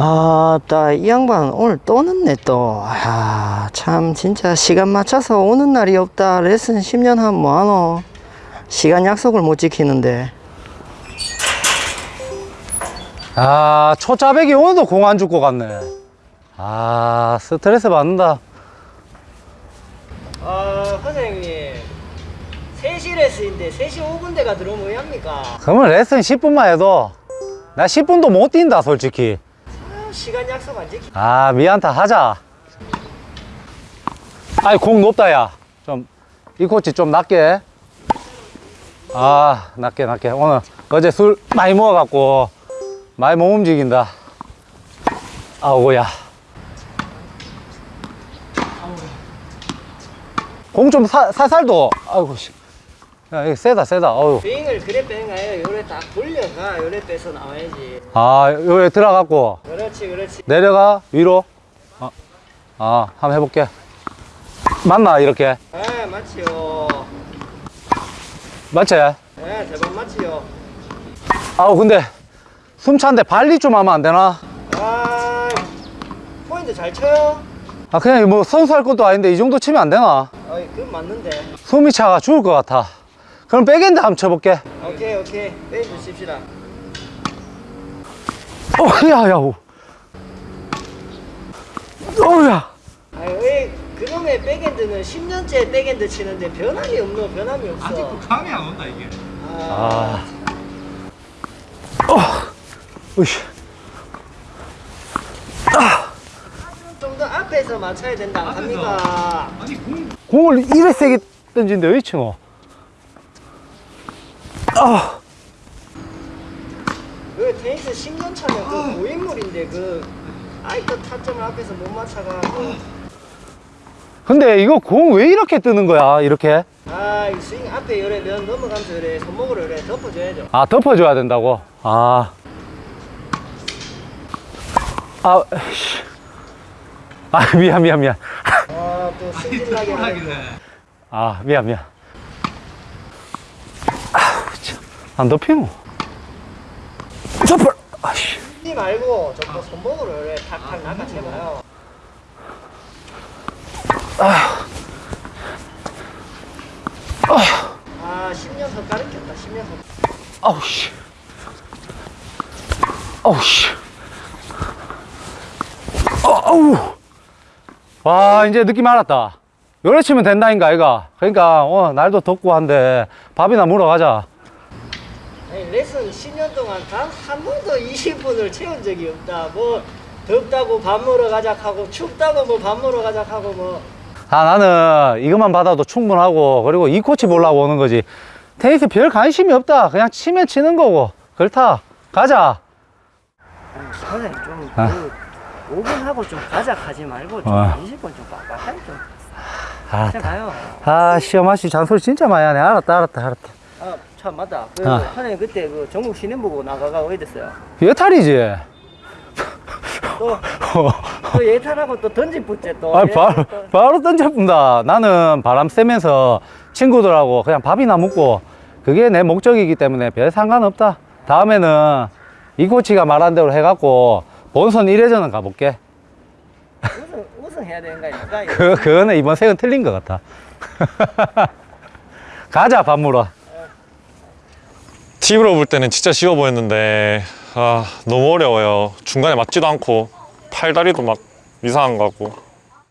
아따 이 양반 오늘 또 늦네 또아참 진짜 시간 맞춰서 오는 날이 없다. 레슨 10년 하면 뭐하노? 시간 약속을 못 지키는데. 아 초짜배기 오늘도 공 안 줄 것 같네. 아 스트레스 받는다. 아 선생님. 3시 레슨인데 3시 5분대가 들어오면 왜 합니까? 그러면 레슨 10분만 해도 나 10분도 못 뛴다 솔직히. 아, 시간 약속 안 지키? 아 미안타 하자. 아이 공 높다 야좀 이 코치 좀 낮게. 아 낮게 낮게. 오늘 어제 술 많이 먹어갖고 많이 못 움직인다. 아우야. 공 좀 살살도 아이고 씨. 야 이거 세다 세다. 어우 스윙을 그래 빼는 거 아니에요. 요래 딱 돌려가. 요래 빼서 나와야지. 아 여기 들어갔고. 그렇지 그렇지. 내려가 위로. 아, 아 한번 해볼게. 맞나 이렇게? 아 맞지요. 맞지? 네 대박 맞지요. 아우 근데 숨찬데 발리 좀 하면 안 되나? 아 포인트 잘 쳐요? 아 그냥 뭐 선수 할 것도 아닌데 이 정도 치면 안 되나? 어이 그건 맞는데. 숨이 차가 죽을 것 같아 그럼 백핸드 한번 쳐볼게. 오케이 오케이. 페인트 칩시다. 어 야야 어우야. 아유 왜 그놈의 백핸드는 10년째 백핸드 치는데 변함이 없노? 변함이 없어. 아직도 감이 안 온다 이게. 아, 아. 어, 으이씨. 좀더 앞에서 맞춰야 된다. 안 합니까 아니 공 공을 이래 세게 왜 치노? 아 그 테니스 10년 차면 그 고인물인데 그 아이고 타점을 앞에서 못 맞춰가지고 근데 이거 공 왜 이렇게 뜨는 거야 이렇게? 아 이 스윙 앞에 요래 면 넘어가면서 요래 손목으로 요래 덮어줘야죠 아 덮어줘야 된다고? 아. 아, 씨. 아 미안 미안 미안. 아또 승질나게 하네 아 미안 미안. 아우 참. 안 덮이노. 덮어. 아씨. 이 말고 저거 손목으로 요래 탁탁 낚아채봐요 아 10년 더 가르쳤다 10년 더 아우 씨. 아우 씨. 어, 아우. 와 이제 느낌 알았다. 요래 치면 된다인가 아이가. 그러니까 어 날도 덥고 한데 밥이나 물어 가자. 레슨 10년 동안 단 한 번도 20분을 채운 적이 없다. 뭐 덥다고 밥 먹으러 가자 하고 춥다고 뭐 밥 먹으러 가자 하고 뭐. 아 나는 이것만 받아도 충분하고 그리고 이 코치 보려고 오는 거지. 테니스 별 관심이 없다. 그냥 치면 치는 거고. 그렇다. 가자. 선생님 좀 아. 그 5분 하고 좀 가자 하지 말고 좀 아. 20분 좀 빡빡하게 좀 아, 가요. 아 시험 아씨 잔소리 진짜 많이 하네. 알았다 알았다 알았다. 아 참 맞다 그 아. 선생님 그때 그 전국 시내 보고 나가가 어디 됐어요 여탈이지 또, 또 예탈하고 또 던진 붙지 또 아, 예, 바로, 또. 바로 던져본다. 나는 바람 쐬면서 친구들하고 그냥 밥이나 먹고 그게 내 목적이기 때문에 별 상관없다. 다음에는 이 코치가 말한 대로 해갖고 본선 1회전은 가볼게. 우승, 우승해야 되는 거 아닙니까? 그, 그거는 이번 생은 틀린 것 같아. 가자, 밥 물어. 팁으로 볼 때는 진짜 쉬워 보였는데 아 너무 어려워요. 중간에 맞지도 않고 팔다리도 막 이상한 거 같고